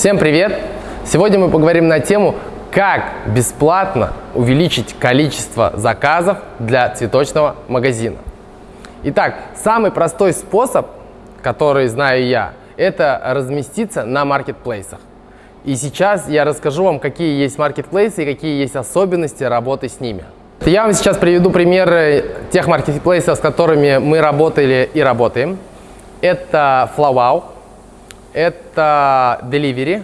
Всем привет! Сегодня мы поговорим на тему, как бесплатно увеличить количество заказов для цветочного магазина. Итак, самый простой способ, который знаю я, это разместиться на маркетплейсах. И сейчас я расскажу вам, какие есть маркетплейсы и какие есть особенности работы с ними. Я вам сейчас приведу примеры тех маркетплейсов, с которыми мы работали и работаем. Это FlowWow, это Delivery,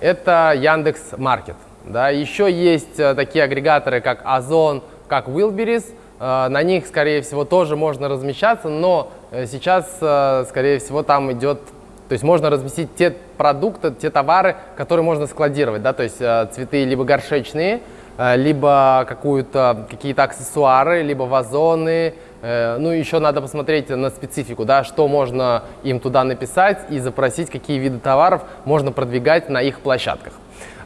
это Яндекс Маркет. Да. Еще есть э, такие агрегаторы, как Озон, как Wildberries. Э, на них, скорее всего, тоже можно размещаться, но э, сейчас, скорее всего, там идет то есть можно разместить те продукты, те товары, которые можно складировать, да, то есть цветы либо горшечные, либо какие-то аксессуары, либо вазоны, Э, ну, еще надо посмотреть на специфику, да, что можно им туда написать и запросить, какие виды товаров можно продвигать на их площадках.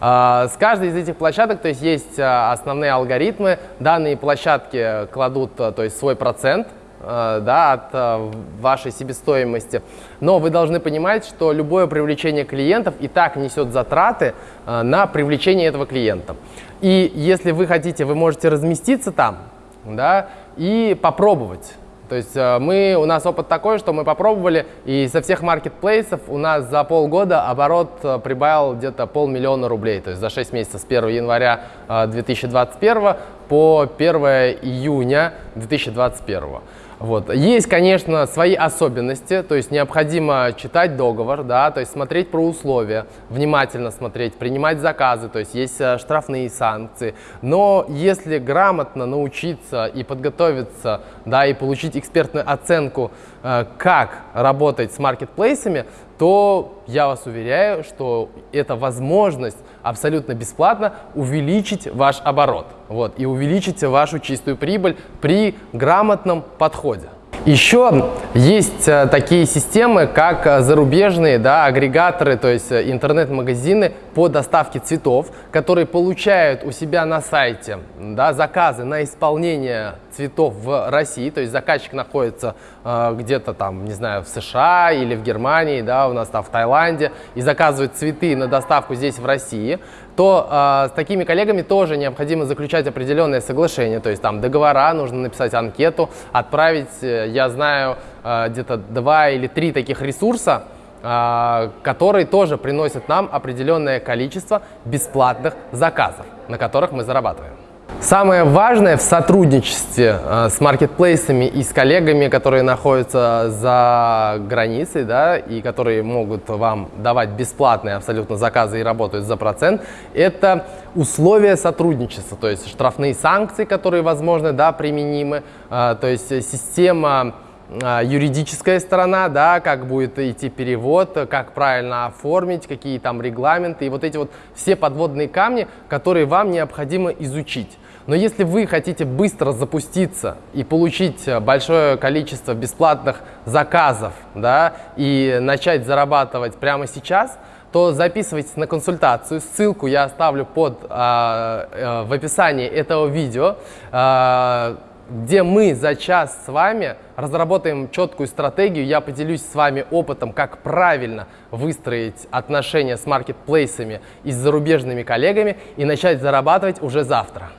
А, с каждой из этих площадок то есть, есть основные алгоритмы. Данные площадки кладут то есть, свой процент да, от вашей себестоимости. Но вы должны понимать, что любое привлечение клиентов и так несет затраты на привлечение этого клиента. И если вы хотите, вы можете разместиться там, да, и попробовать. То есть э, мы, у нас опыт такой, что мы попробовали, и со всех маркетплейсов у нас за полгода оборот э, прибавил где-то полмиллиона рублей. То есть за 6 месяцев с 1 января 2021 э, по 1 июня 2021. Вот. Есть, конечно, свои особенности, то есть необходимо читать договор, да, то есть смотреть про условия, внимательно смотреть, принимать заказы, то есть есть э, штрафные санкции. Но если грамотно научиться и подготовиться, да, и получить экспертную оценку, э, как работать с маркетплейсами, то я вас уверяю, что это возможность абсолютно бесплатно увеличить ваш оборот вот, и увеличить вашу чистую прибыль при грамотном подходе. Еще есть э, такие системы, как э, зарубежные да, агрегаторы, то есть э, интернет-магазины по доставке цветов, которые получают у себя на сайте да, заказы на исполнение цветов в России, то есть заказчик находится э, где-то там, не знаю, в США или в Германии, да, у нас там в Таиланде, и заказывает цветы на доставку здесь в России, то э, с такими коллегами тоже необходимо заключать определенные соглашения, то есть там договора, нужно написать анкету, отправить, я знаю, э, где-то два или три таких ресурса, а, которые тоже приносят нам определенное количество бесплатных заказов, на которых мы зарабатываем. Самое важное в сотрудничестве э, с маркетплейсами и с коллегами, которые находятся за границей, да, и которые могут вам давать бесплатные абсолютно заказы и работают за процент, это условия сотрудничества, то есть штрафные санкции, которые, возможно, да, применимы, э, то есть система юридическая сторона, да, как будет идти перевод, как правильно оформить, какие там регламенты и вот эти вот все подводные камни, которые вам необходимо изучить. Но если вы хотите быстро запуститься и получить большое количество бесплатных заказов да, и начать зарабатывать прямо сейчас, то записывайтесь на консультацию. Ссылку я оставлю под, а, а, в описании этого видео. А, где мы за час с вами разработаем четкую стратегию. Я поделюсь с вами опытом, как правильно выстроить отношения с маркетплейсами и с зарубежными коллегами и начать зарабатывать уже завтра.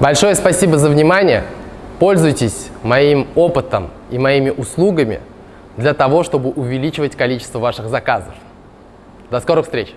Большое спасибо за внимание. Пользуйтесь моим опытом и моими услугами для того, чтобы увеличивать количество ваших заказов. До скорых встреч!